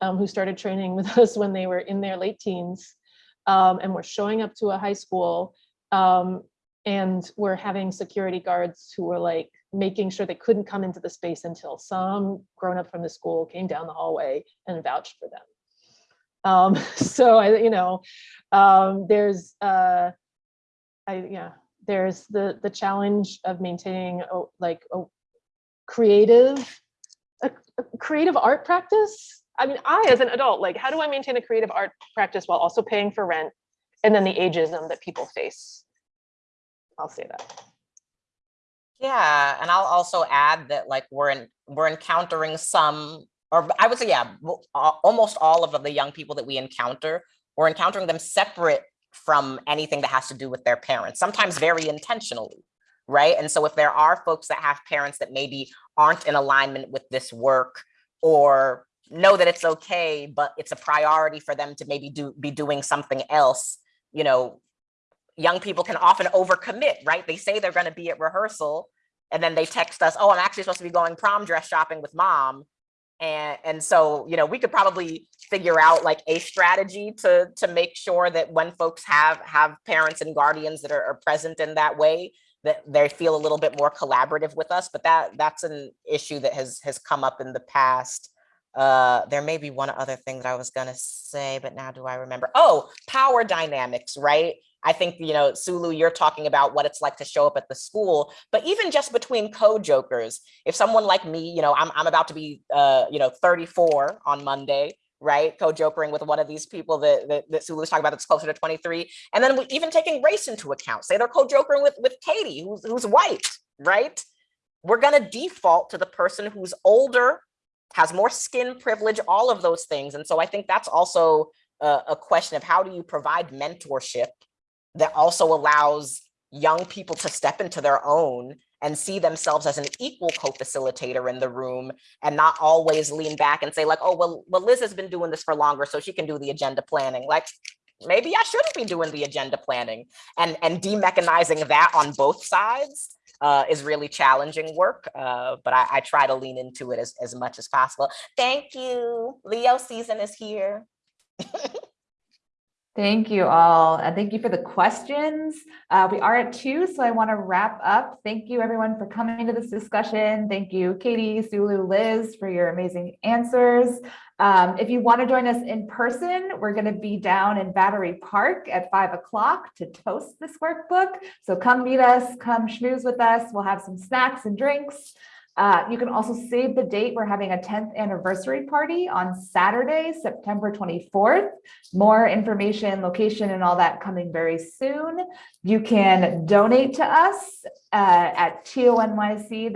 um, who started training with us when they were in their late teens um, and were showing up to a high school um, and we're having security guards who were like making sure they couldn't come into the space until some grown up from the school came down the hallway and vouched for them. Um, so I, you know, um, there's, uh, I, yeah, there's the the challenge of maintaining a, like a creative, a, a creative art practice I mean, I as an adult, like, how do I maintain a creative art practice while also paying for rent? And then the ageism that people face. I'll say that. Yeah, and I'll also add that like we're in we're encountering some, or I would say, yeah, almost all of the young people that we encounter, we're encountering them separate from anything that has to do with their parents, sometimes very intentionally, right? And so if there are folks that have parents that maybe aren't in alignment with this work or know that it's okay, but it's a priority for them to maybe do be doing something else, you know, young people can often overcommit, right? They say they're going to be at rehearsal and then they text us, oh, I'm actually supposed to be going prom dress shopping with mom. And, and so, you know, we could probably figure out like a strategy to, to make sure that when folks have, have parents and guardians that are, are present in that way, that they feel a little bit more collaborative with us. But that that's an issue that has, has come up in the past. Uh, there may be one other thing that I was gonna say, but now do I remember? Oh, power dynamics, right? I think, you know, Sulu, you're talking about what it's like to show up at the school, but even just between co-jokers, if someone like me, you know, I'm, I'm about to be, uh, you know, 34 on Monday, right? Co-jokering with one of these people that, that, that was talking about that's closer to 23. And then we, even taking race into account, say they're co-jokering with, with Katie, who's, who's white, right? We're gonna default to the person who's older, has more skin privilege, all of those things. And so I think that's also a, a question of how do you provide mentorship that also allows young people to step into their own and see themselves as an equal co-facilitator in the room and not always lean back and say like, oh, well, well, Liz has been doing this for longer, so she can do the agenda planning. Like, maybe I shouldn't be doing the agenda planning and, and demechanizing that on both sides uh, is really challenging work, uh, but I, I try to lean into it as, as much as possible. Thank you. Leo season is here. Thank you all. And thank you for the questions. Uh, we are at two, so I want to wrap up. Thank you everyone for coming to this discussion. Thank you, Katie, Sulu, Liz, for your amazing answers. Um, if you want to join us in person, we're going to be down in Battery Park at five o'clock to toast this workbook. So come meet us, come schmooze with us. We'll have some snacks and drinks. Uh, you can also save the date. We're having a 10th anniversary party on Saturday, September 24th. More information, location, and all that coming very soon. You can donate to us uh, at tonyc.nyc.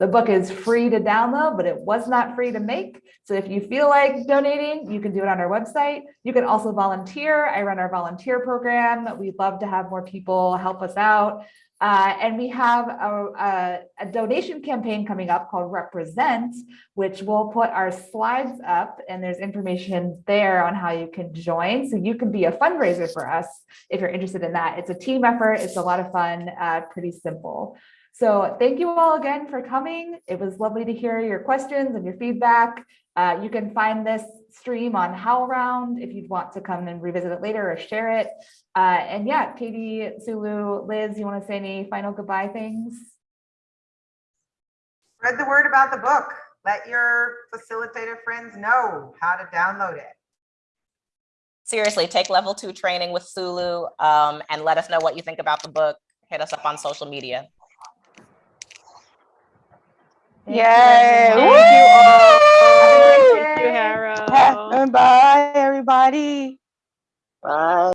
The book is free to download, but it was not free to make. So if you feel like donating, you can do it on our website. You can also volunteer. I run our volunteer program. We'd love to have more people help us out. Uh, and we have a, a, a, donation campaign coming up called Represent, which we'll put our slides up and there's information there on how you can join. So you can be a fundraiser for us if you're interested in that. It's a team effort. It's a lot of fun, uh, pretty simple. So thank you all again for coming. It was lovely to hear your questions and your feedback. Uh, you can find this stream on HowlRound if you'd want to come and revisit it later or share it. Uh, and yeah, Katie, Sulu, Liz, you want to say any final goodbye things? Spread the word about the book. Let your facilitator friends know how to download it. Seriously, take level two training with Sulu um, and let us know what you think about the book. Hit us up on social media. Yay! Thank Woo! you all. Thank you, Harrow. Bye, everybody. Bye.